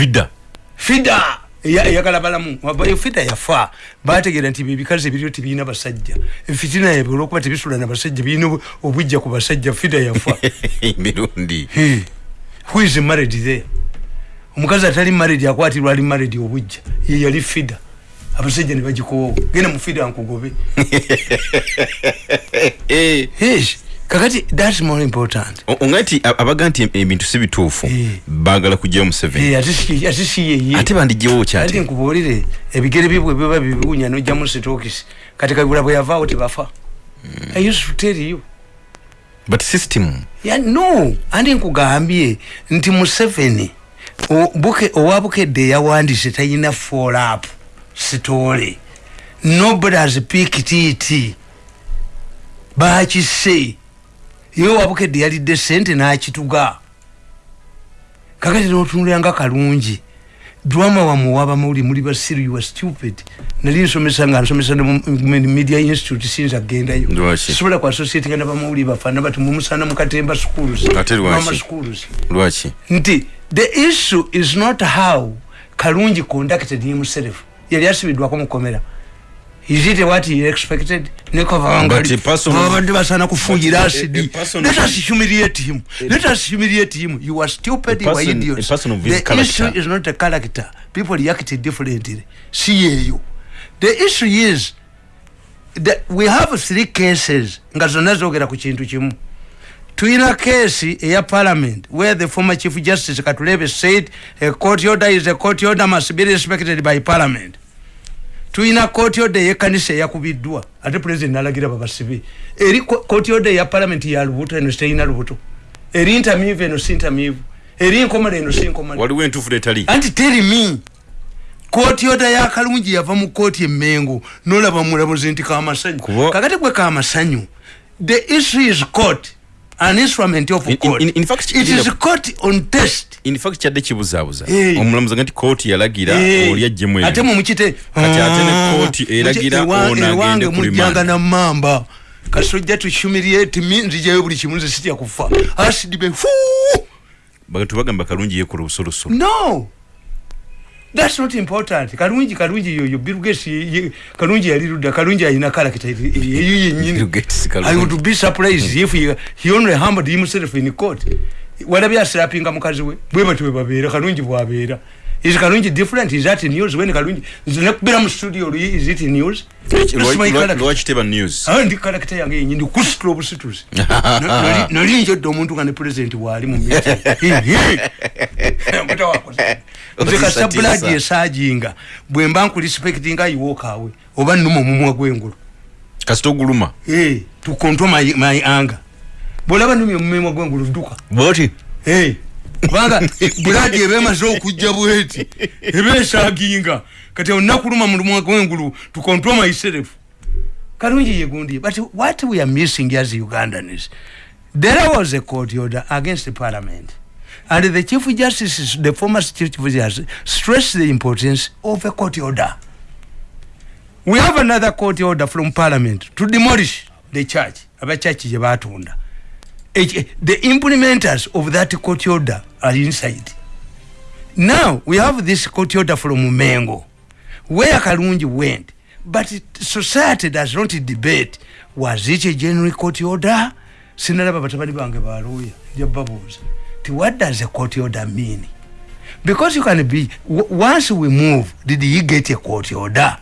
fida. Fida! Eyagala balamu fida yafa. Bategeera nti ebikazi ebiriyo tebirina basajja. Efitina yabwe olwokuba tebisula na basajja birina obujja ku basajja fida yafa. Mirundi who is married there? Omukazi atali married akwatirwa ali married obujja. Ye yali fida. Abasajja ne bagikowawo. Genda mu fida nkugobe kakati thats more important. Onga nti abaga nti ebintu si bituufu Eh. baagala kujjayo museveni ate si yeye ate bandijjewo ati kyati nkubuulire ebigere byebwe biba bibuunya nojjamu sitokisi kati kagula bwe yavaawo tebafa i used to tell you. But system. Ya no. Andi nkugambye nti museveni o- Buke- owa bukedde yawandiise talina folap sitole. Nobody has picked it. Bakise ye owabukedde yalidde sente n'akituga. Kakati notunulanga kalungi. Drama wamuwaba muli basiru you are stupid. Nali nsomesa nga nsomesa ne media institute sinza agendayo Lwaki? sobola ku associatinga nabamawuli bafaana bati mumusana mukatemba schools? Mama schools. Lwaki? Nti the issue is not how kalungi conducted himself. Yali asibidwako mukomera is it what he expected? But a person- nekobabadde basana kufuuyira But a- a asidi person- let us humiliate him. Let us humiliate him. You are stupid you are idiots. the issue is not a character. People react differently. Si yeyo the issue is that we have three cases. Nga zonna zogera ku kintu kimu tuyina keesi eya parliament where the former chief justice katulebe said a court order is a court order must be respected by parliament tuyina court order yekanisa eyakubiddwa ate president nalagira babasibe eri co- court order ya parliament ya lubuto eno siteyina lubuto. Eri ntamivu eno si ntamivu eri nkomale eno si nkomale. Waliwo entuufu letali anti teri me kooti oda yakalungi yava mu kooti emengo nolaba mulamuzi nti kamasanyu. Kubo- kakati gwe kamasanyu the issue is court an instrument of In- in- court in- in fact, it is kigenda- court on test in fact kyadde kibuzaabuza Eh. omulamuzi nga nti kooti yalagira Eh, oli ajjemu ebyo. ate mumukite Kati ate ne kooti eragira ono agende ku mujjanga remand. namamba kasojja tuhumiliate me nzijayo buli kimu nze sitya kufa. Asidibe fu bagatu bagamba kalungi yekola obusolosolo. No thats not important. Kalungi kalungi yoyo bilges kalungi yali ludda kalungi alina karakita eyo yenyini i would be surprised if he, he only hammered himself in court. Walabye aserapinga mukazi we bwe batyo bwe babeera kalungi bwabeera is kalungi different? Is that news? When kalungi nekubira mu studio is it news? Lwaki teba news. Ah, ndi karakita yange yenyi ndi kusitula obusituzi Na- nali- njodde omuntu nga ne pulezidenti waali mu nze kasita bulagi esajinga bwe mba nkulispectinga ayiwookawe oba nnuma omumwa gw'engulu kasita oguluma to control my, anger. Bwolaba numya omumwa gw'engulu dduka boti? Eh, kubanga bulagi eba emaze okujja bweti eba esaginga kati onakuluma mulumwa gwengulu to control myself. Kalungi yegundi but what we are missing as ugandans there was a court order against the parliament. And the chief justice the former chief justice stressed the importance of a court order. We have another court order from parliament to demolish the church. Abachachi gye batunda H- the implementers of that court order are inside. Now we have this court order from mengo where kalungi went but it, society does not debate was it a genuine court order? Sinalaba batabani bange baluya njababuuza ti what does a court order mean? Because you can be once we move did he get a court order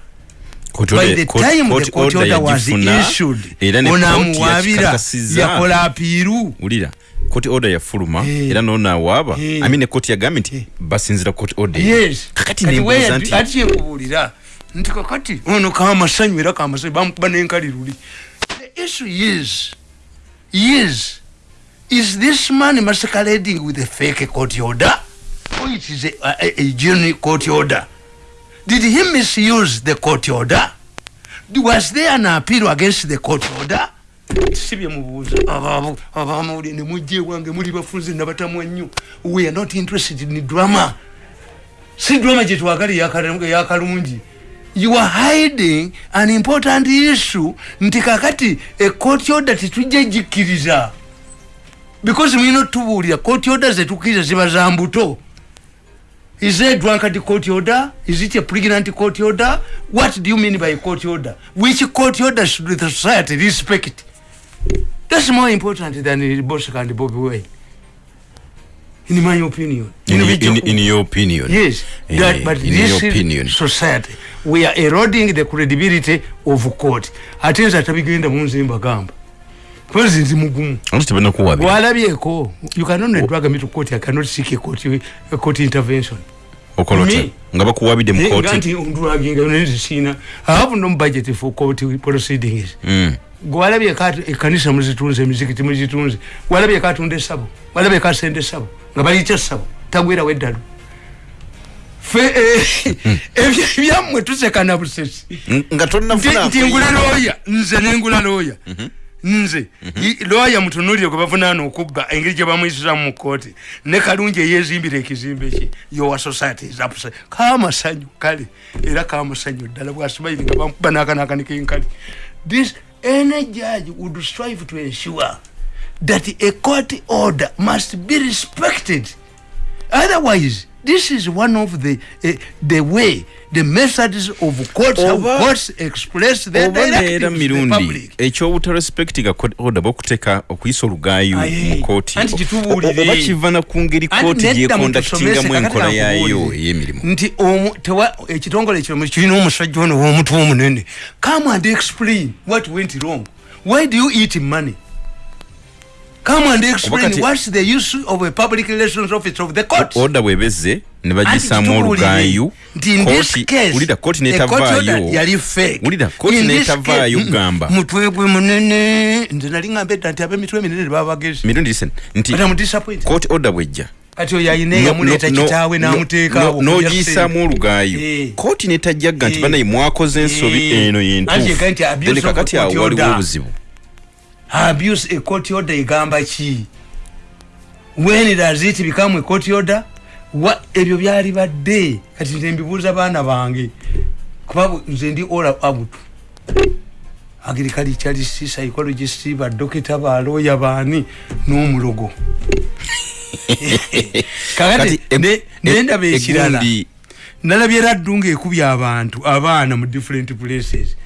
onamuwabira yakola apiiru wulira koti order yafuluma Eh. era noonawaaba Eh. amine koti yagambye nti basinzira koti order yes. Kakati Kati nembuuza nti ati kyekubuulira nti kakati ono kamasanyu era kamasanyu bamukuba nenkaliruli the issue is is is this man masquerading with a fake court order or it is a, a, a genuine court order did he misuse the court order? Was there an appeal against the court order? Sibyemubuuza abamawulire nemujja ewange muli bafunze nabatamwa nnyo. We are not interested in drama. Si drama gyetwagala eyakalungi you are hiding an important issue. Nti kakati ekoti order tetujja gikkiriza because mulina otubuulira koti order zetukkiriza ziba za mbuto is a drunkard court order is it a pregnant court order what do you mean by court order which court order should the society respect that's more important than the Bosek and Bobby Wine in my opinion In, In in, which- in your opinion. Yes, In, that, but in this your opinion. society, we are eroding the credibility of court. Ate nze atabigenda munze mbagamba. Kwezi nzi mugumu. Ati tebana kuwabira. Gwalabyeko, you cannot oh. drag me to court, I cannot seek a court, a court intervention. Okolota. Me. Nga bakuwabide mu Eh, kooti. Nganti undraginga unenzi sina. I have no budget for court proceedings. Mm. gwalabye kati ekanisa muzitunze emizikiti muzitunze gwalabye katunda esabo gwalabye kasenda esabo nga balikya esabo tagwera weddalo fe eh, ebyo byammwe tusekana busesi Nga nti tonnafuna nti ngula looya nze nengula looya nze. I- looya mutunulire gwe bavunaana okubba engeri gye bamuyisiramu mu kooti ne kalungi eyezimbira ekizimbe kye yowa society zapuse kamasanyu kale. Era kamasanyu ddala bwasimaire nga bamukuba n'akanakanik'enkali this any judge would strive to ensure that a court order must be respected. Otherwise this is one of the uh, the way the methods of courts how Oba- courts express their directives mirundi. ekyobutarespectinga oda bokuteka okuyisa olugaayo Aye. mu kooti. Oba kivana ku ngeri kooti gyekondaktingamu enkola yaayo ey'emirimu. Nti ekitongole kino kirina omusajja ono w'omutwe omunene. Come and explain what went wrong. Why do you eat money come and explain what's the use of a public relations office of the court. Oda bwebeze ne bagisaamu in this kooti- order netavaayo yali fake. wulira kooti netavaayo gamba mutwe gwe munene nze nali ngamba edda nti ab'emitwe eminene tebaba bagezi mirundi listen nti kooti oda bwejja kati oyo eyamuleeta no- kitaawe no- n'amuteeka no- awo n'ogiyisaamu olugaayo Eh. kooti netajjagga nti Eh. banaye mwakoze ensobi Eh. eno yentuufu. Kakati awo waliwo order. obuzibu abuse a court order egamba ki? When does it become a court order Wa- ebyo byali badde? Kati nze mbibuuza baana bange. Kuba nze ndi ola abutu agriculturist psychologist badokita balooya baani n'omulogo. Kakati Kati, ne- ne ndaba e- ekirala nalabye raddu ngaekubye abantu abaana mu different places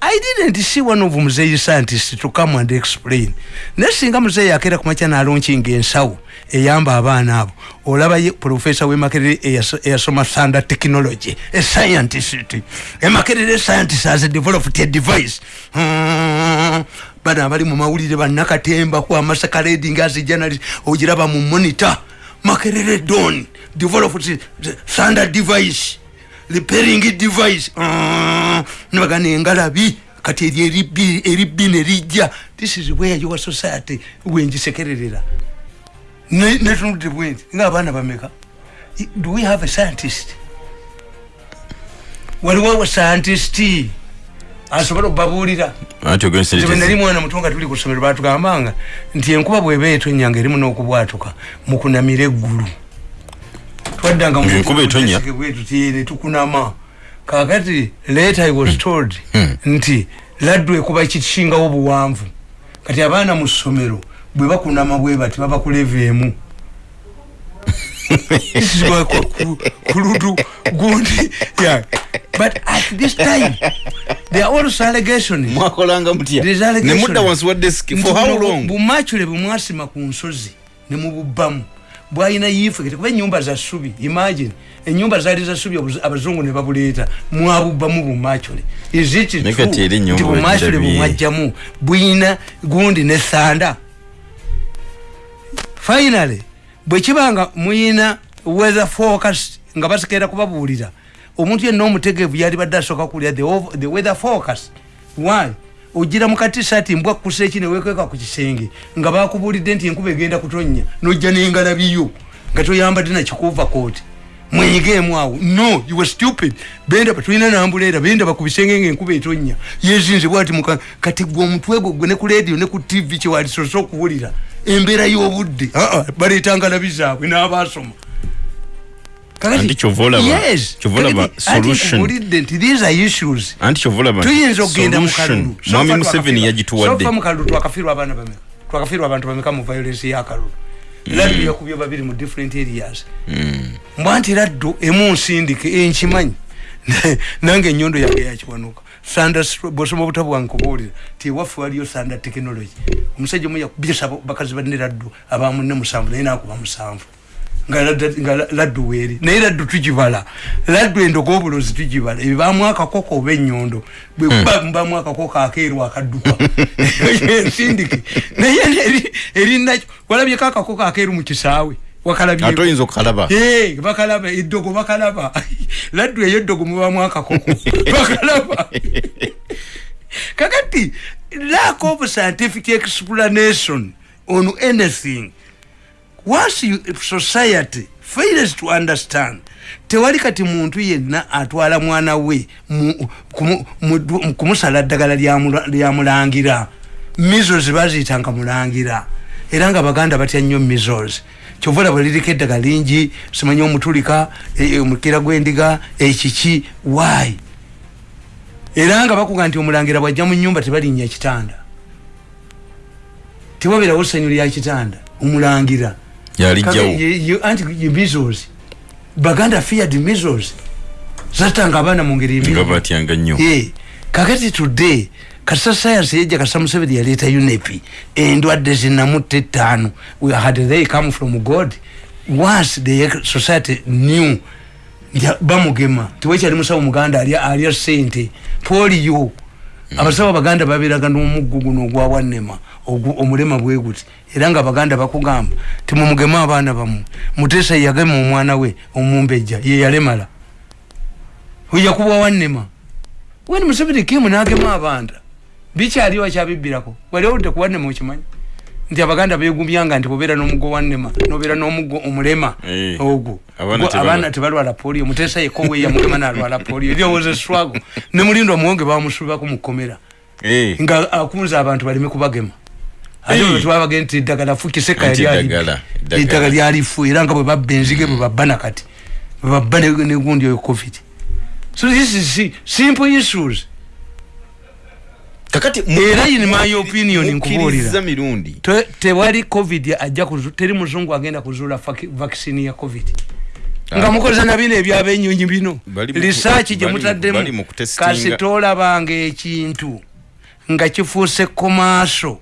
i didn't see one of muzeyi scientist to come and explain. Naye singa muzeyi akeera kumakya nalonkinga ensawo eyamba abaana abo. Olaba ye profesa wemakerere eyaso- eyasoma thunder technology a scientist. Emakerere scientist has developed a device. Hmm. bano abali mu mawulire bannakatemba ku amasakaledi as journalist ogiraba mu monitor. Makerere don developed thunder device repairing device. Ah, nebagana engalabi kati eri eribbi eribbi nerijja this is where your society wengisekererera Ne- netunudde bwenti ngaabaana bameka. Do we have a scientist? Waliwo scientist. Asobola sente nali mwana muto nga tuli ku ssomero batugambanga nti enkuba bweba etonyanga erimu n'okubwatuka mukunamira eggulu twaddanga mu- Enkuba etonya? bwetu ti ne tukunama. Kakati later i was told nti laddu ekuba kikisingawo obuwanvu kati abaana mu ssomero bwe bakunama bwe bati baba ku leva emu. Is ku- kuludu gundi yeah. but at this time there are also allegations mwakolanga mutya? There's allegation. nemudda wansi wa desk for how long? bumachule bwemwasima ku nsozi nemububbamu bwalina yife kati kuba enyumba za ssubi imagine enyumba zaali za ssubi obuzu- abazungu ne babuleeta mwabubbamu ennyumba nti bumachule bagirabye. bumwajjamu bwina gundi ne thanda finally bwekibanga muyina weather focus nga basekeera kubabuulira omuntu yenna omutegeevu yali badde asooka kulya the, the weather focus why ogira mukati saati mbwa kusa eki newekweka ku kisenge nga bakubuulidde nti enkuba egenda kutonnya nojja nengalabiyo nga toyambadde nakikuva kooti mwenyigeemu awo. No you were stupid. Bendaba tulina nambuleera bendaba ku bisenge ngaenkuba etonnya. Yezinze bwati muka kati gwe omutwe gwo gwe ne ku radio ne ku tv kyewalisoose okuwulira. Embeera y'obudde aa baleeta ngalabi zaabwe n'abaasoma. Kakati- Anti kyova olaba- Yes. kyova olaba Kakati, ate solution. nkubulidde nti these are issues anti kyova olaba nti tuyinza okugenda mu solution, kalulu. Mwami museveni yagituwadde. sofa mu kalulu twakafiirwa abaana bameka twakafiirwa abantu bameka mu violence ya kalulu. Laddu yakubye babiri mu different areas. Mm. mbwa nti laddu emu nsindike enkimanyi. Nange enyondo yange yakiwanuka. Bwosoma obutabu bwange kubuulira ti ewaffe waliyo sanda technology. Omusajja omu yakubisa bakazi banne laddu abamunne musanvu naye nakuba musanvu nga laddu weeri. Naye laddu tugibala laddu endogo obulozi tugibala ebyo bamu akakoko oba enyondo bwekuba mubamu akakoko akeeru akadduka. Ensindike. Naye eri- erinakyo walabyeko akakoko akeeru mu kisaawe? Wakalabyeko ate oyinza okukalaba? Bakalaba. Eddogo bakalaba. Laddu eyo eddogo mubamu akakoko bakalaba. Kakati lack of scientific explanation on anything once you, society fails to understand tewali kati muntu yenna atwala mwana we mu- kumu- mu- kumusala ddagala lyamula- lyamulangira measles baziyitanga mulangira. Era nga baganda batya nnyo measles. Kyova olaba liriko eddagala lingi simanyi omutulika e- e- omukira gw'endiga ekiki why? Era nga bakuga nti omulangira bwajja mu nyumba tebalinnya kitanda. Tewabeerawo ssanyu lya kitanda omulangira yalijjawo anti ye measles. Baganda feared measles. Zatanga abaana mu ngeri nga ebi batyanga nnyo kakati today kasa science yejja kasa museveni yaleeta unepi endwadde zinamutta ettaano had they come from god. Once the society nti bamugema tiwekyali musawo muganda alya sente polio abasawo abaganda babeeraga n'omuggu guno ogwawannema ogu- omulema bwe guti era nga abaganda bakugamba timumugema abaana bamwe muteesa yagema omwana we omumbejja ye yalemala. Yakuba wannema when museveni kimu nagema abanda? Bikyaliwo akyabibbirako wali owudde ku wannema okimanyi? Nti abaganda begumbya nti bobeera n'omuggo wannema nobeera n'omuggo omulema Eh, ogwo. abaana abaana tebalwala polio. Muteesa yekowe yamugema nalwala polio. Lyowooza eswago ne mulindo omuwonge bamusubibako mu kkomera. Eh, nga akunza abantu baleme kubagema ate twabagenda nti eddagala fukiseka Anti yali eddagala, eddagala. eddagala lyalifu era nga bwe babba enzige bwe babba nakati bwe babba ne- negundi oyo covid. So this is si- simple issues. Kakati Era in my opinion nkubuulira. tewali covid ajja teri muzungu agenda kuzuula vaccine ya covid. Nga Ah. mukoze na bino ebyabenyonyi bino. Research gye mutaddemu. bali mu kutestinga. kasi tolabanga ekintu nga kifuuse Nalabye-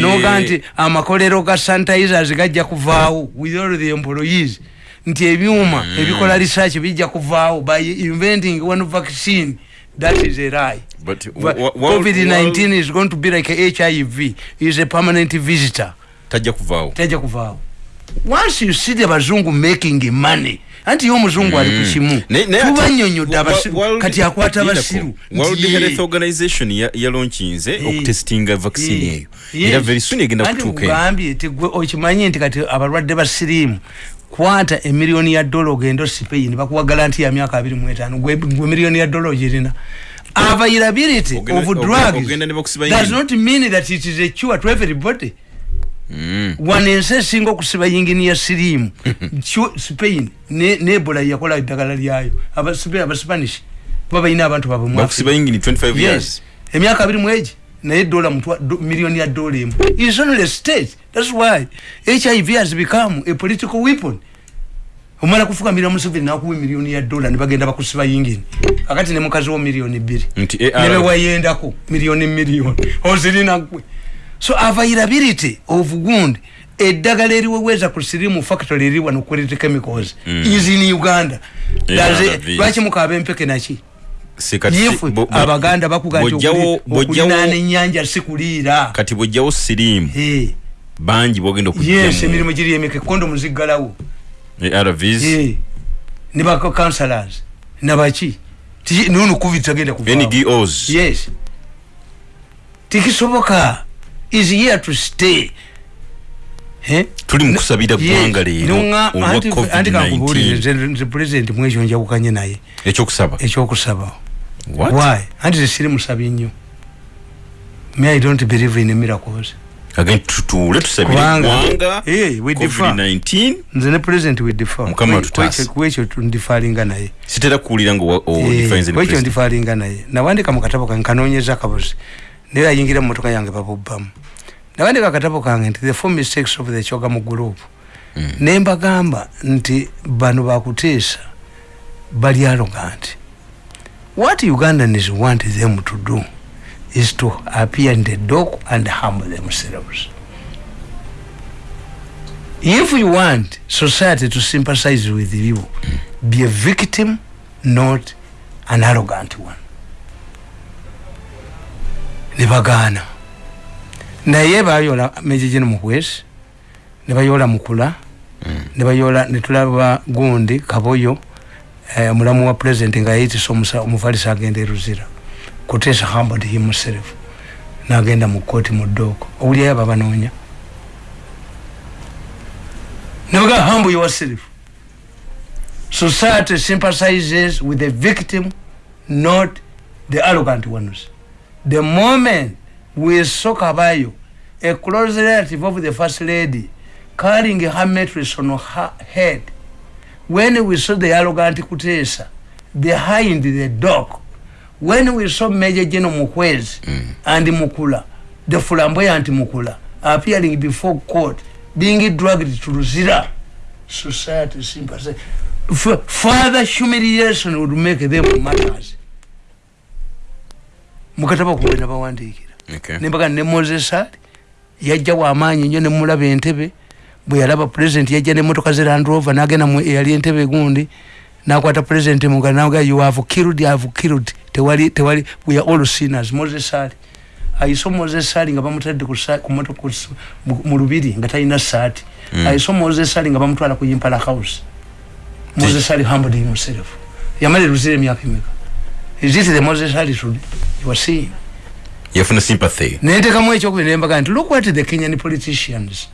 noga nti amakolero ga sanitizers gajja kuvaawo with all the employees. Nti ebyuma ebikola research bijja kuvaawo by inventing one vaccine that is a lie. But wa- wa- covid-19 wa- is going to be like a hiv is a permanent visitor. Tajja kuvaawo. Tajja kuvaawo. Once you see the bazungu making money anti ye omuzungu ali ku kimu. Naye ate- tubanyonyodde kati akwata abasiru. World Health Organization ya- yalonkinze Eh. okutestinga vaccine Eh, eyo. Era very soon egenda Anti kutuuka eno. nkugambye ti gwe okimanyi nti kati abalwadde ba siriimu kwata emiliyoni ya dola ogenda osipain bakuwa garanti ya myaka abiri mu etaano. Gwe gwe miliyoni ya dola ogirina. Availability of drugs does not mean that it is a cure to everybody. Wano ensi esinga okusiba yingini ya siriimu. Kyo- spain ne ne yakola eddagala lyayo. Abasibe- abasipanish kuba balina abantu babwe mu bakusiba Africa. yingini 25 yes. emyaka abiri mwegi naye dola miliyoni ya dola emu. Is only state. Thats why hiv has become a political weapon. Omala kufukamira museveni nakuwa emiliyoni ya dola nebagenda bakusiba yingini. Akati ne mukazi wo miliyoni bbiri. Nti AR nebewayendako miliyoni miliyoni ozirina gwe so availability of gund eddagala eriweweeza ku sirimu factory eri wano quality chemicals Mm. is in uganda. Lwaki mukaaba empeke naki bo- abaganda bakuga nti bw'ojjawo- okuli- okulinaana bw'ojjawo- ennyanja si kuliira kati bwojjawo siriimu Eh, bangi bwogenda yes emirimu giri emeke kondomu ziggalawo ne bacounselors nabaki nono covid tagenda kuvaawo. yes. Tikisoboka is here to stay. Eh? tuli mu kusabira Yes. ggwanga leero olwa anti- anti kankubuulire, covid-19 nze- nze pulezidenti mwekyo njawukanye naye. Ekyokusaba? Ekyokusaba. Why? Anti zesiri musabi nnyo. Me i don't believe in miracles. Again tutuule tusabire Eh, we differ. covid-19 nze ne president we defer Mukama tutaasa. kwekyo- tundifalinga naye. Sitera kuwulira nga Eh, odefines kwekyo ndifalinga naye. Nawandika mu katabo kange kanoonyeza akabuzi naye ayingira mu motoka yange babubbamu nawandika akatabo kange nti the four mistakes of the chogamu group. Nembagamba nti bano bakuteesa bali arrogant what ugandans want them to do is to appear in the dock and humble themselves. If you want society to sympathize with you be a victim not an arrogant one nebagaana naye bayola mejejene mukwesi nebayola mukula nebayola netulaba gundi kaboyo eh, mulamu wa president nga yayitisa omusa- omufalisa agenda eruzira kutesa hambod himself nagenda mu kooti mu ddooko. Owulyayo aba banoonya nebaga humble yourself. Society sympathizes with the victim not the arrogant ones the moment we saw kabayo a close relative of the first lady carrying her mattress on her head. When we saw the arrogant kutesa behind the dock when we saw major general mukwezi mm. and mukula the flamboyant mukula appearing before court being dragged to luzira society sympathy F- further humiliation would make them matters mukataba kuwe nabawandikira Okay. nembaga ne moses ali yajja wamaanyi nnyo nemulaba entebe bwe yalaba president yajja nemotoka ze landrova nagenda eyali entebe gundi nakwata president muganaga you have killed you have killed. Tewali tewali we are all sinners. Moses ali. Ayiso moses ali nga bamutadde mu lubiri nga talina saati Mm. ayiso moses ali nga bamutwala ku impala house. Moses ali humbled himself. Yamala eruzira emyaka emeka is it the moses today you are seeing. Yafuna sympathy. Nentekamu ekyokubiri nembaga nti look what the kenyan politicians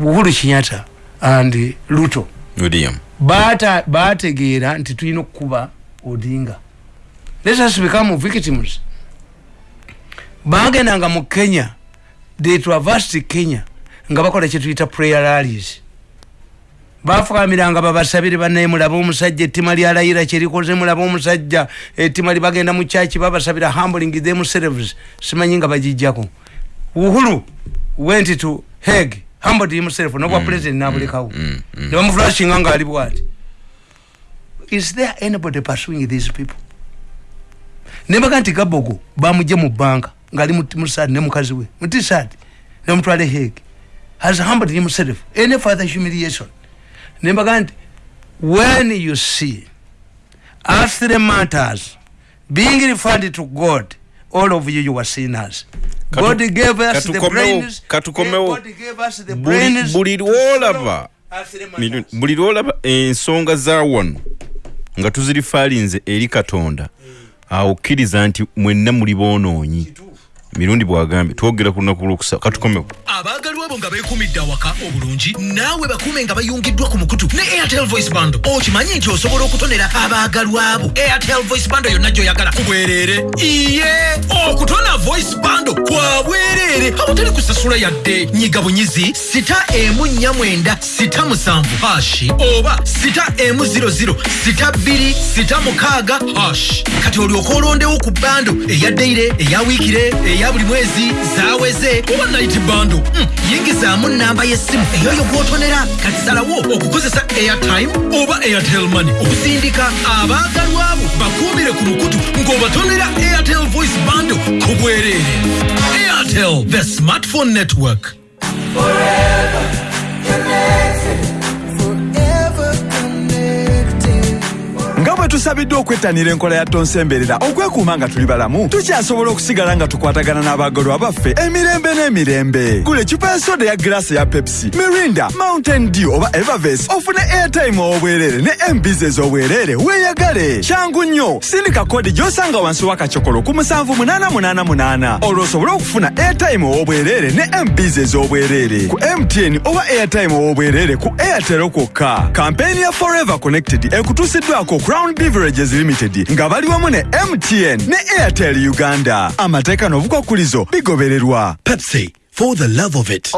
uhuru kinyata and luto william. bata- bategeera nti tulina okukuba odinga. Let us become victims. Bagendanga mu kenya they traversed kenya nga bakola kyetuyita prayer rallies bafukamiranga babasabire banaye mulaba omusajja ettima lyalayira kyerikoze mulaba omusajja. Ettima libagenda mu kyaki babasabira humbling themselves simanyi nga bagijjako. Uhuru went to heg humbled himself nobwa president nabulekawo. mm, mm. nebamuflashinga nga ali bwati. Is there anybody pursuing these people? Nembaga nti gabogo bamugye mu banka ngaali musad ne mukazi we mutisad nemutwale heg has humbled himself. Any further humiliation nembaga nti when you see earthly matters being referred to god all of you you are sinners. Katu- god gave us the brains. Katukomewo. God gave us the brains buli lwolaba buli lwolaba ensonga za wano nga tuzirifaalinze eri katonda awo kkiriza nti mwenna muli boonoonyi mirundi bwagambye twogera ku lunaku lwokusa katukomewo abaagalwa abo nga beekumidde awaka obulungi naawe bakuume nga bayungiddwa ku mukutu ne airtel voice bando okimanyi nti osobola okutonera abaagalwa abo airtel voice bando yonna gy'oyagala. Ku bwereere iye! Okutona voice bando kwa bwereere awatali kusasula yadde. Nyiga bunyizi sita emu nnya mwenda sita musanvu hashi oba sita emu 00 sita bbiri sita mukaaga hash. Kati olyoka olondewo ku bando eya deire eya wiikire eya buli mwezi zaweze. Oba night bando Mm, yingizaamu namba y'essimu eyoyo gw'otonera kati salawo okukozesa airtime oba airtel money. Okusindika abaagalwa abo bakuumire ku mukutu ng'obatonera airtel voice bando ku bwereere airtel the smartphone network. Nga tusabiddwa okwettanira enkola ya tonsemberera okwekuuma nga tuli balamu. Tukyasobola okusigala nga tukwatagana n'abaagalwa baffe emirembe n'emirembe. Gula ecupa ya soda ya giraasi eya pepsi mirinda mountain dew oba everves ofune airtime ow'obwereere ne embs ez'obwereere weeyagale. Kyangu nnyo sindika kodi gy'osanga wansi w'akacokolo ku 7888 olwo osobole okufuna airtime ow'obwereere ne embs ez'obwereere ku mtn oba airtime ow'obwereere ku airtel kwokka. Kampeyini ya forever connected ekutuusiddwako crown beverages limited nga bali wamu ne mtn ne airtel uganda. Amateeka n'obukwakkulizo bigobererwa. Pepsi for the love of it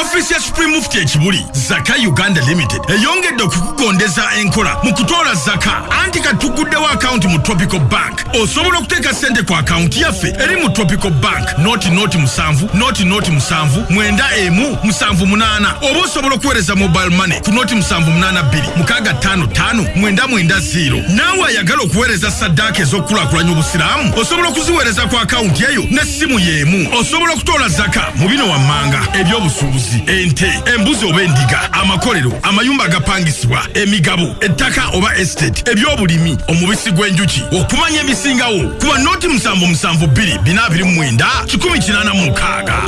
ofiisi ya supreme mufti ekibuli zaka uganda limited. Eyongedde okukugondeza enkola mu kutoola zaka. Anti katuguddewo akawunti mu tropical bank. Osobola okuteeka ssente ku akawunti yaffe. Eri mu tropical bank. Noti noti musanvu noti noti musanvu mwenda emu musanvu munaana oba osobola okuweereza mobile money ku noti musanvu munaana bbiri mukaaga ttaano ttaano mwenda mwenda ziro naawe ayagala okuweereza saddaaka ez'okukulaakulanya obusiraamu? Osobola okuziweereza ku akawunti eyo n'essimu y'emu. Osobola okutoola zaka mu bino wammanga. Ebyobusuubuzi ente embuzi oba endiga amakolero amayumba agapangisibwa emigabo ettaka oba estate ebyobulimi omubisi gw'enjuki okumanya ebisingawo kuba nooti musanvu musanvu bbiri bina abiri mu mwenda kikumi kinaana mu mukaaga.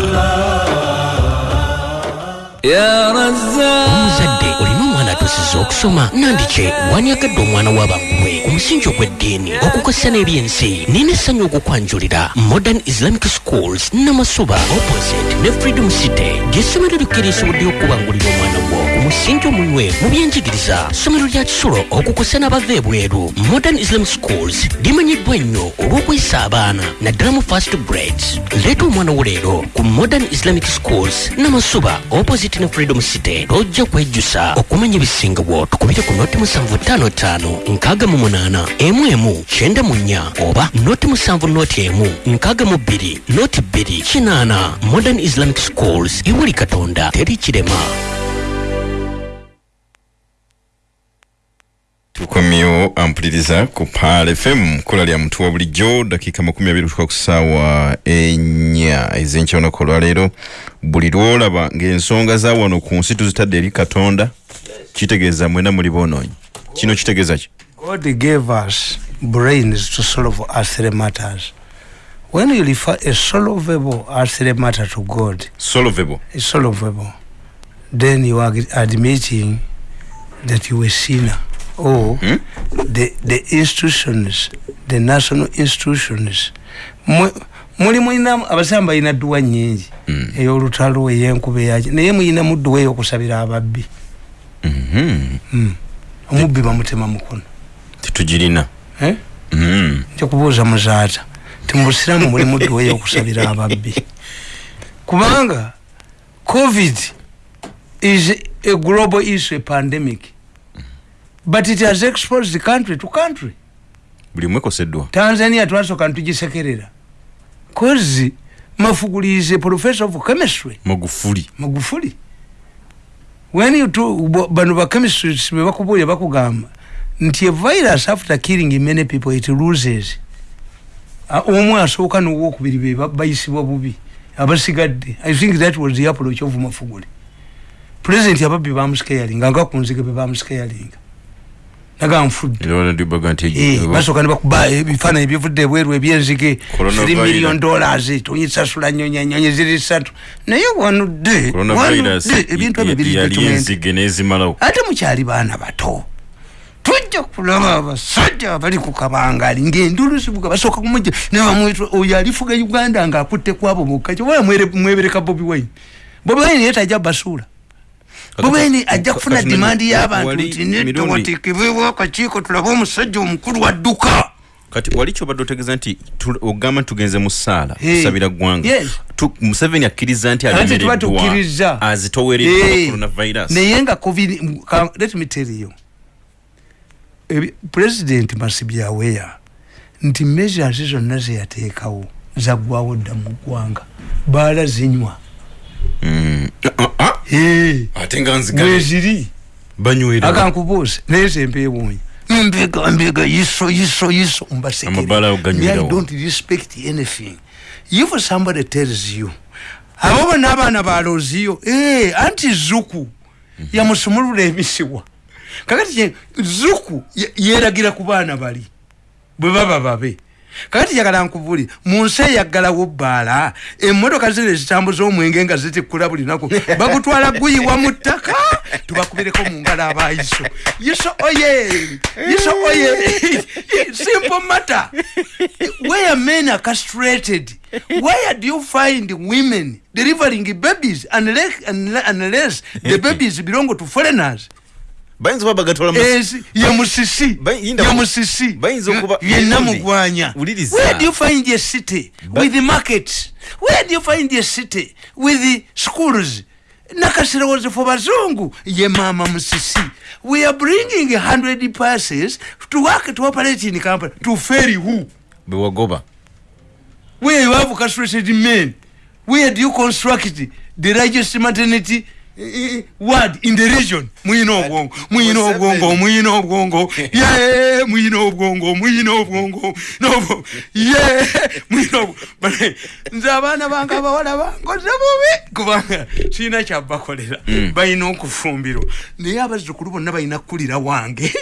Omuzadde olina atusiza okusoma nandikye wanyagadde omwana w'abagwe ku musingi ogw'eddiini okukosa n'ebyensi nina essanyu okukwanjulira modern islamic schools namasuba opposite ne freedom city gy'essomero likkirisobodde okubangulira omwana gwo ku musingi omunywe mu byenjigiriza. Ssomero lya kisulo okukosa n'abava ebweru. Modern islamic schools limanyiddwa ennyo olw'okwesa abaana naddala mu first grades leeta omwana wo leero ku modern islamic schools namasuba opposite ne freedom city lojja kwejjusa okumanya ebisingawo tukubire ku noti musanvu ttaano ttaano nkaaga mu munaana emu emu kyenda mu nnya oba noti musanvu noti emu nkaaga mu bbiri noti bbiri kinaana. Modern islamic schools ewuli katonda teri kirema tukomyewo ampuliriza ku pal fm kola lya mutu wa bulijjo dakiika makumi abiri okutuuka ku ssaawa ennya. Ez'enkya olunaku olwaleero buli lwolaba ng'ensonga za wano ku nsi tuzitadde eri katonda kitegeeza mwena muli boonoonyi. Kino kitegeeza ki? God gave us brains to solve earthly matters. When you refer a solvable earthly matter to God, solvable. solvable, then you are admitting that you were sinner. Or the, the institutions, the national institutions, muli mulina abasamba balina dduwa nnyingi ey'olutalo ey'enkuba eyaki naye mulina mudduwa ey'okusabira ababbi. Mm. omubbi bamutema mukono. Tetugirina. Eh? Mhm. nja kubuuza muzaata ti mu busiraamu muli mudduwa ey'okusabira ababbi. Kubanga covid is a global issue a pandemic but it has exposed country to country. Buli mwekoseddwa. Tanzania twasooka ntugisekerera kozi mafuguli is a professor of chemistry. Magufuli. Magufuli. When you to bano bachemists bebakubuulya bakugamba nti a virus after killing many people it loses. Omu asooka nowokubiri be ba- bayisibwa bubi abasigadde. I think that was the approach of mafuguli president ababbi bamuscaringa nga kunzige be bamuscaringa naga nti Eh, nebakuba ebifaananyi bivudde ebweru ebyenzige. 3 million dollars tonyisasula nyonyanyonyi ziri satu. Naye wanudde wanudde ebintu ebyo biri yali documented. enzige nezimalawo. Ate mukyali baana bato tujja kulaba abasajja abali ku kabangali ngaendulu zibuga basooka kumujja. Nebamwita oyo alifuga uganda ngaakutte kwabo bokka kyobola mwebereka bobi wine. Bobi wine ye tajja basuula wine ajja kufuna dimandi y'abantu nti netowatikibwewo akakiiko tulabe omusajja omukulu adduka kati wali kyobadde otegeeza nti ogamba tugenze mu ssaala kusabira ggwanga museveni akkiriza nti alemereddwa azitowereddwa coronavirus. Naye nga covid let me tell you. President must be aware nti measures zonna zeyateekawo zaggwawo dda mu ggwanga baala zinywa. Mm. Ate nga nzigale. Weziri banywera. Akankubuuza naye zempewuunya mbega mbega yiso yiso yiso. Amabaala ago ganywerawo. I don't respect anything. If somebody tells you. Abo bonna abaana baloziyo eh, anti zuku yamusumulula emisiwa. Kakati ye- zuku ye- yeragira ku baana bali. Bwe baba babe kakati jagala nkuvuli mu nsi eyaggalawo bbaala emmotoka zino ezitambuza omwenge nga zitikula buli naku bagutwala guyiwa mu ttaka tubakubireko mu ngalo abayiso yiso oye yiso oye simple matter. Where men are castrated? Where do you find women delivering babies unless, unless the babies belong to foreigners bayinza mu- Ezi- ye musisi. ye musisi. bayinza okuba- yenna mugwanya where do you find a city? With the markets where do you find a city? With the schools. Nakasirowozi for bazungu. Ye mama musisi. We are bringing 100 passes to work to operate in company to ferry who? Bewagoba where you have castrated men where do you construct the largest maternity ward in the region. Muyina obwongo muyina obwongo muyina obwongo. Ye muyina obwongo muyina obwongo nobo ye muyina nze abaana bange abawala bangoze bubi. Kubanga kiina kyabakolera balina okufumbirwa. Naye abazzukulu bonna balina kukulira wange.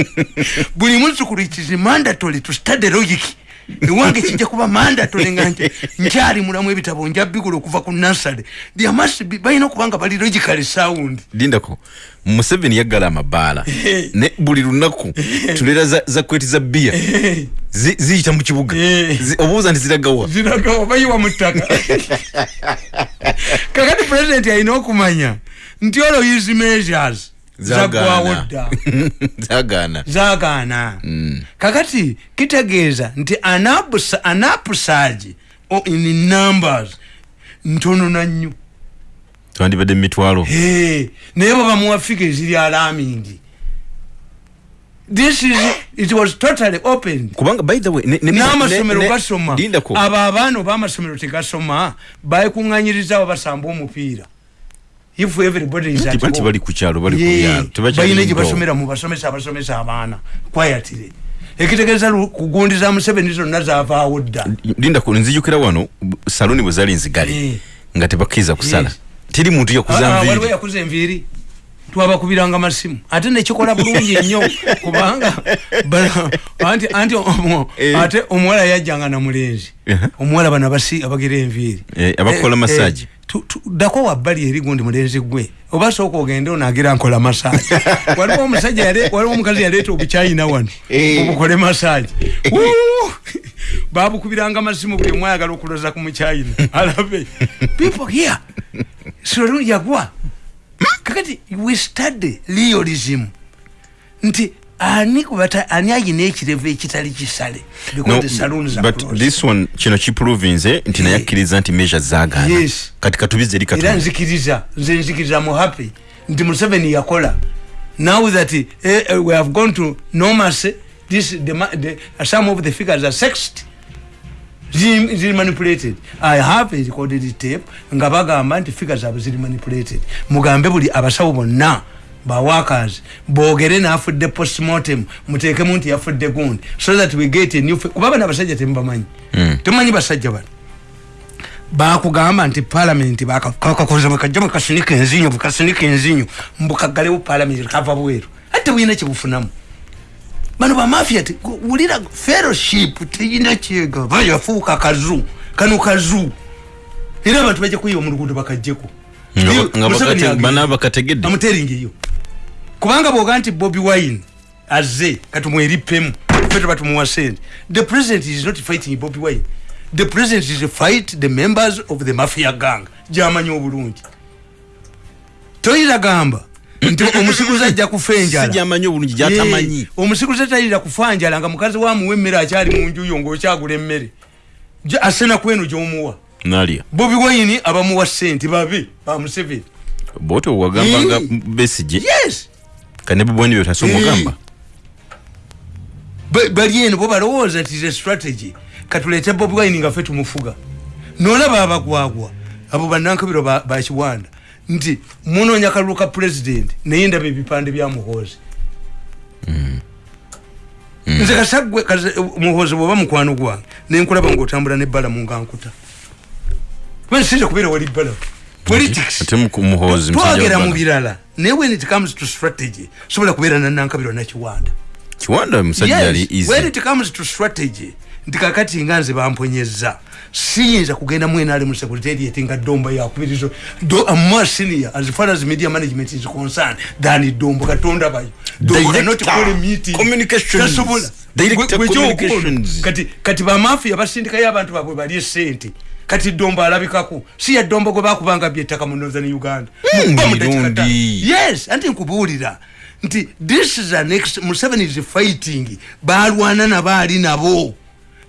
Buli muzzukulu it is mandatory to study logic ewange kijja kuba mandatory nga nti nkyali mulamu ebitabo nja bigula okuva ku nasale balina okuba nga bali logically sound. Lindako museveni yaggala amabaala. Ne buli lunaku tulera za, za kweti za bbiya. Zi- ziyita mu kibuga. Zi- obuuza nti ziragawa? Ziragawa bayiwa mu ttaka. Kakati pulezidenti alina okumanya nti his measures zaggwawo dda zagaana zagaana kakati kitegeeza nti anapusaagi in numbers ntonona nnyo twandibadde mu mitwalo. Hey, naye bwe bamuwa figa eziri alamindi this is it was totally opened. Kubanga by the way n'amasomero gasoma. Abo abaana oba amasomero tegasoma bayekuŋŋanyiriza basamba omupiira if everybody is at home. bali ku kyalo bali ku Yeah, byalo tebakyali balina mu gye mpewo. basomera mu basomesa abasomesa abaana kwayatire ekitegeeza lu- kugundiza museveni zonna zavaawo dda lindako nzijukira wano saluni bwe zali nzigale Eh. nga tebakkiriza kusala Yes. teri muntu yakuza Ah, ah, waliwo nviiri yakuza enviiri twabakubiranga masimu ate nekikola bulungi nnyo kubanga bana- anti anti omu- Eh. ate omuwala yajjanga namulenzi Aha. omuwala bano abasi abagira enviiri Eh, abakola massage. Tu- tu- ddako wabbali eri gundi mulenzi gwe. Oba sooka ogende onagira nkola masaji waliwo omusajja yale- waliwo omukazi yaleeta obukyayina wano. Eh. obukole masaji babukubiranga masimu buli omu ayagala okuloza ku mukyayina alabe. People here. Solu yagwa. Kakati we study realism. Nti ani kubata ani ayina ekirevu ekitali kisale. Kino kiprovinze nti naye Eh. akkiriza nti measure zagaana Yes. kati katubize eri era nzikiriza nze nzikiriza mu happy. Nti museveni yakola. Now that eh, eh, we have gone to normalcy this the, the, some of the figures are sexed. Ziri manipulated. I have recorded tape nga bagamba nti figures abo ziri manipulated. Mugambe buli abasawo bonna bawakers boogere naafudde postmortem muteekemu nti yafudde gundi. So that we get a new fi- kuba bano abasajja temubamanyi. Temumanyi basajja bano. Bakugamba nti palamenti kakakoza bwekajja bwekasinika enzinyo bwekasinika enzinyo. Mbukagalewo palamenti kava bweru. Ate buyina kyebufunamu. Bano bamafia wulira fellowship teyina kyega. Bayafuuka kazu kano kazu. Era abantu bajja kuyiba mu luguudo bakajjeko Kubanga bwoga nti bobi wine aze katumwerippemu fe tuba tumuwa sente the president is not fighting bobi wine. The president is fight the members of the mafia gang. Gyamanyi obulungi. Toyira gamba nti omusiguzi ajja kufa enjala. sijamanyi obulungi gyatamanyi. Ye, omusiguzi tayira kufa njala nga mukazi wamuwa emmere akyali mu njuyo ngaokyagula emmere. Ja- asena kweno gyomuwa nalya bobi wine abamuwa sente babe bamuseveni bote wagambanga Eh. besije yes. Kane bubwani byo tasomugamba Ba- bali eno bo balowooza nti ze strategy katulete bobi wine nga ffe tumufuga. Nolaba abagwagwa abo banankabiro ba ba kiwanda nti munoonya kalulu ka pulezidenti naye ndaba ebipande bya muhoozi. Nze kasagwe muhoozi bwoba mukwano gwange nenkulaba ngaotambula nebbala mungankuta kuba nsinze kubeera wali bbala politics. Ate mu- birala naye when it comes to strategy sobola kubeera nanankabiro nakiwanda kiwanda musajja yali yes, when it comes to strategy nti kakati nga nze bamponyeza siyinza kugenda mwenali mu secretariat nga dombo yakubirizo do a more senior as far as media management is concerned than dombo katonda bayo kati bamafia basindikayo abantu babwe bali esente kati dombo alabikako si ya dombo gwe bakubanga byettaka mu northern uganda. Mm, mirundi. yes anti nkubuulira nti this is an ex museveni is fighting balwana nabo ali nabo.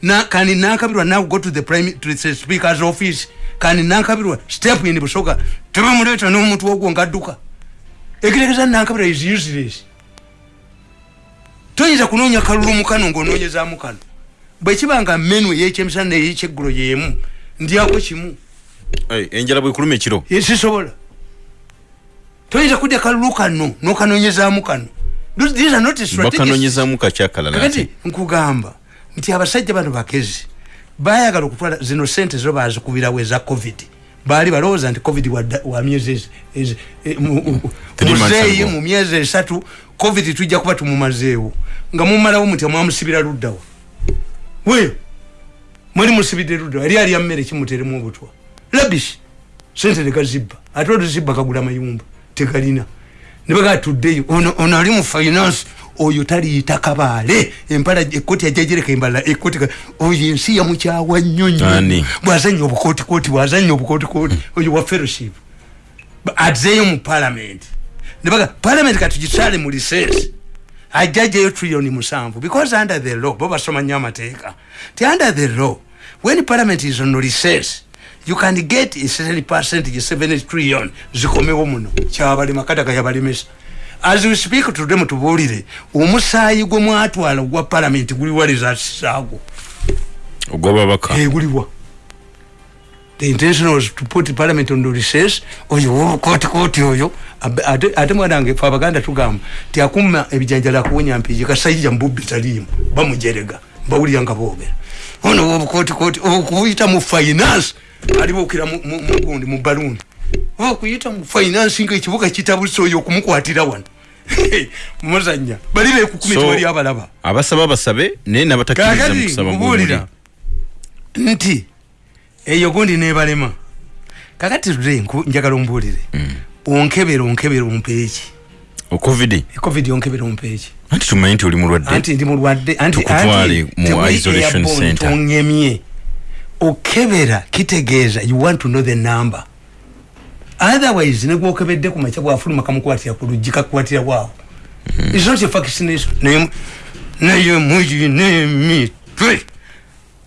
Na kani nakabirwa now go to the prime to the speaker's office kandi nankabirwa step in busoga tebamuleeta n'omuntu wogwo ngadduka. Ekirekeza nankabirwa is useless. Toyinza kunoonya kalulu mukano ng'onoonyezaamu kano. Bwekibanga menu eyekyemisana neyekyeggulo yemu ndyako kimu Hey, enjala bwekuluma ekiro. Sisobola toyinza kudya kalulu kano nokanoonyezaamu kano. These are not strategies. bakanonyezamu kakyakalala kakati nkugamba nti abasajja bano bakezi bayagala okutwala zino sente zo bazikubirawo eza covid. Baali balowooza nti covid wa wa myezi ezi- ezi- e, mu- muzeeyi ago. mu myezi esatu covid tujja kuba tumumazeewo nga mumalawo muti mwamusibira luddawa weyo mweri musibidde luddawa eri alya mmere kimuteremu obutwa. Labish sente tegazibba ate oluzibba kagula mayumba tegalina. Nebagaa tuddeyo ono ono ali mu finance oyo taliyita kabaale empala ekoti ajajereka embala ekoti ka- oyo ensi yamukyawa nnyo nnyo. Ani? bwazanya obukotikoti bwazanya obukotikoti oyo wa fellowship. Ba- azeeyo mu parliament. Nebaga parliament katugitwale mu lisensi ajjajeyo trilioni musanvu. Because under the law bo basoma nnyo amateeka. Ti under the law when parliament is on recess you can get a certain percentage 7 trillion zikomewo muno. Kyabalema kataka yabalemesa as we speak today mutubuulire omusaayi gwe mwatwala ogwa parliament guliwa resasaago ogwababaka eguliwa the intention was to put parliament on the recess. Oyo wobukotikoti oyo. Ab- ate mwanange fe abaganda tugamba tiakuma ebijanjala akuwonya mpiji kasajja mbubbi taliimu bamujerega mbawulira nga boogera. Ono wobukotikoti okuyita mu finance alibuukira mu- mugundi mu baluuni okuyita mu finance nga ekibuga kitabuse oyo okumukwatira wano. Muzanya bali bekukumi tewali abalaba. abasaba basabe naye nabatakkiriza mu kakati kusaba nkubuulira nti eyo gundi nebalema. Kakati nku- njagala ombuulire. Onkebera onkebera ompeeki. Ocovid covid onkebera ompeeki. Anti tumanyi nti oli mulwadde? Anti ndi mulwadde anti Tukutwale anti mu isolation center. tongemye okebera kitegeeza you want to know the number. Otherwise negwokebedde ku makya bwafuluma kamukwatira ku luggi kakukwatira bwawo is not a vaccination naye naye muyine emitwe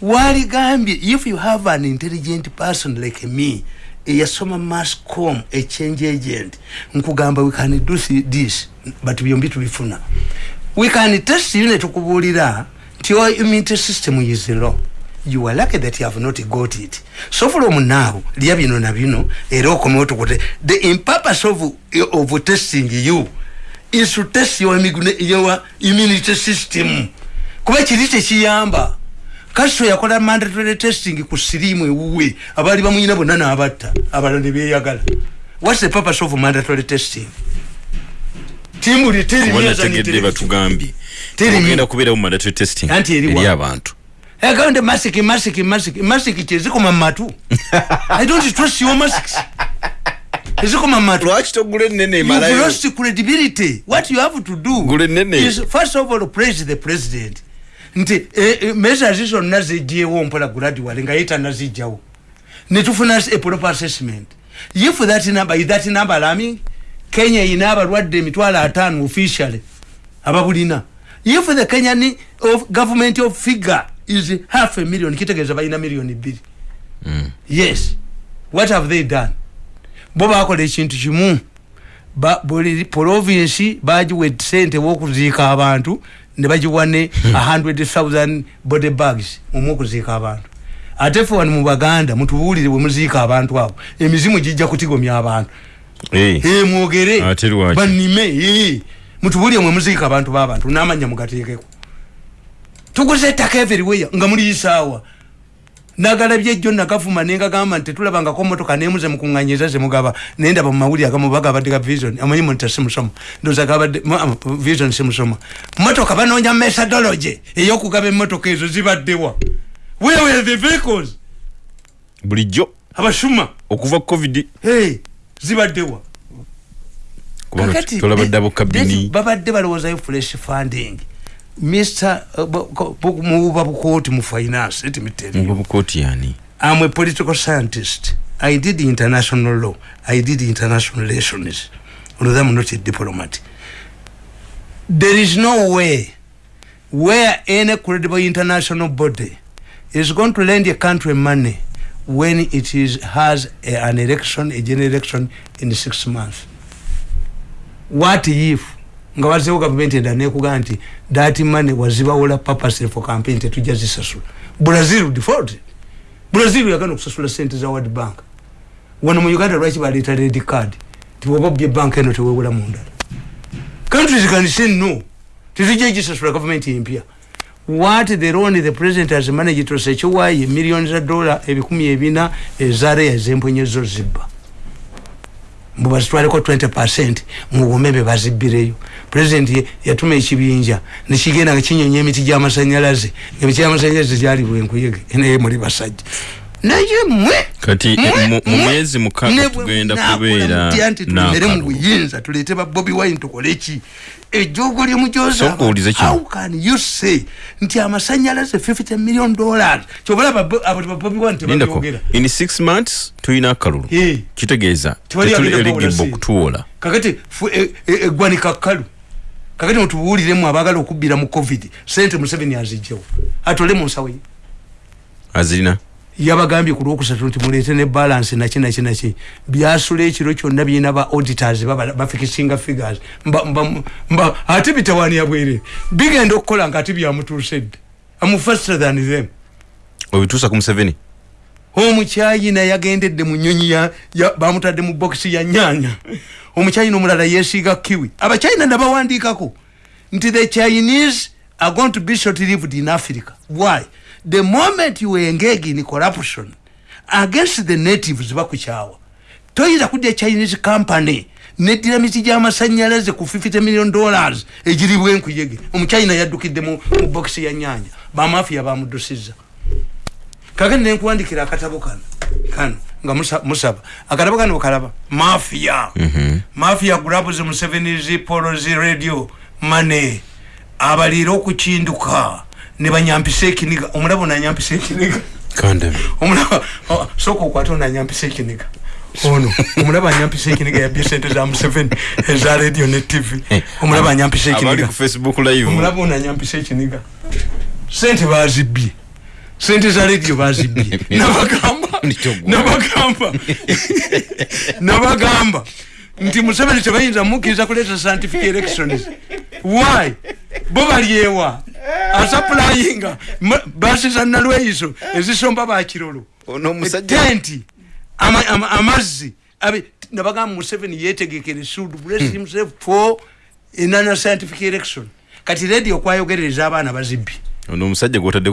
waligambye if you have an intelligent person like me eyasoma mascom a change agent nkugamba we can do thi- this but byombi tubifuna. We can test you netukubuulira nti your immunity system is low you are lucky that you have not got it. So from now lya bino na bino era okomewo tukute the impurpose of, of testing you is to test your, your immunity system. Kuba kiri tekiyamba kasito yakola mandatory testing ku sirimu ewuwe. Abaali bamuyina bonna n'abatta abalala ne beeyagala. Whats the purpose of mandatory testing? Timbuli kuba nategedde batugambye. Ogenda mi- kubeerawo mandatory testing Anti eri abantu. Agawunde masiki masiki masiki masiki kyezikoma mu matu. I don't trust your masks. Ezikoma mu matu. Lwaki togula enene You've lost credibility. What you have to do Gule nene. is first of all praise the president. Nti eh, eh, measures zonna zijjeewo mpola gradually nga ye tanazijjawo netufuna a proper assessment. If that number is that number alarming kenya erina abalwadde emitwalo ataano officially ababulina if the kenyan of government of figure is half a million kitegeeza balina miliyoni bbiri. Yes. What have they done? Bo bakola ekintu kimu. Buli provinsi bagiwa sente wokuziika abantu ne bagiwa ne 100000 body bags omwe okuziika abantu. Ate fe wano mu baganda mutubuulire bwe muziika abantu abo emizimu gijja kutigomya abantu. Eh, Eh, mwogere. Ate lwaki? banime eh. mutubuulire mwe muziika abantu b'abantu n'amanya mugateekeko. Tuguze ettaka everywhere nga muliyisaawa nagalabye ejjo nakafuma nengagamba nti tetulabangako motoka nemuze mukuŋŋanyiza zemugaba naye ndaba mu mawulire agamu bagabadde ga vision. Amanyi monita simusoma? Ndoza gabadde am- vision simusoma. Motoka banoonya methodology eyokugaba emotoka ezo zibaddewa where were the vehicles? Bulijjo. Abasuma. Okuva ku covid. Hey, zibaddewa Kakati, babadde balowoozayo fresh funding mr mububa bukooti mu finance etimiteri mubukooti yani I'm a political scientist. I did international law. I did international relations. Although I'm not a diplomat. There is no way where any credible international body is going to lend a country money when it is has a, an election a general election in six months what if nga wazewo gavumenti enda nekugamba nti that money wazibawola purposely for campaign tetujja zisasula. Brazil default. Brazil yagana okusasula sente za world bank. Wano mu uganda lwaki baleeta red card? Tiwoba bye bank eno tewewola mundala countries can say no. Tetujja gisasula gavumenti empya. What the loan the president has managed to secure ye millions za dollar ebikumi ebina ezare ezempwenyezo zibba mubazitwaleko 20 mubumembe bazibbireyo. President ye- yatuma ekibinja nekigenda nga kinyonya emiti gyamasanyalaze. Emiti gyamasanyalaze gyali bwenkuyege naye muli basajja naye mwe Kati, eh, mu- mu mwe, myezi mukaaga ne bwe tugenda kubeera nti tumere mu buyinza tuleete ba bobi wine tukole ki? Ejjogo lyemujooza Sooka owulize kino. how can you say nti amasanyalaze 50 million dollars? Kyobalaba abo ba bobi wine lindako tebabyogera. in six months tulina akalulu. Eh. kitegeeza Tewali tetuli agenda eligible kuwula okutuwola. Kakati fu- e- e- eggwanika kkalu kakati mutubuuliremu abaagala okubbira mu covid. Sente museveni azijjawo atole mu nsawo ye. Azirina yabagambye ku lwokusatu nti muleete ne balance naki naki naki. Byasula ekiro kyonna birina ba auditors baba- bafikisinga figures. Mba, ate bitawaanira bwerere bigenda okukola nga ate byamutuusedde amu faster than them. Obituusa ku museveni? Omukyayina yagendedde mu nyonyi bamutadde mu bokisi ya nyanya omukyayina omulala yesiiga kiwi. Abakyayina nabawandiikako. Nti the chinese are going to be short lived in africa. Why the moment you engage in corruption against the natives bakukyawa toyinza kudya chinese company neddira miti gy'amasanyalaze ku 50 million dollars egiri bwenkuyege omukyayina yaddukidde mu, mu bokisi ya nyanya bamafiya bamuddusiza kakati nenkuwandikira akatabo kano kano nga musa- musaba. Akatabo kano kalaba mafia. Mafia grabs museveniz polos radio mane abaliira okukinduka ne banyampisa ekiniga omulaba onanyampisa ekiniga oh, sooka okwate onanyampisa ekiniga ono omulaba anyampisa ekiniga yabye sente za museveni eza radio ne tv omulaba anyampisa abali ekiniga ku facebook live. Omulaba onanyampisa ekiniga sente bazibbye sente za radio bazibbye nabagamba. Nabagamba. Nabagamba nti museveni tebayinza mukkiriza kuleeta scientific elections why? Bo balyewa asaplayinga basi za nalweyiso ezisomba bakirolo tenti ama- ama- amazzi abe- nabagamba museveni yetegekere should bless himself for enana scientific election. Kati radio kwayogerereza abaana bazibbye ono omusajja gwotadde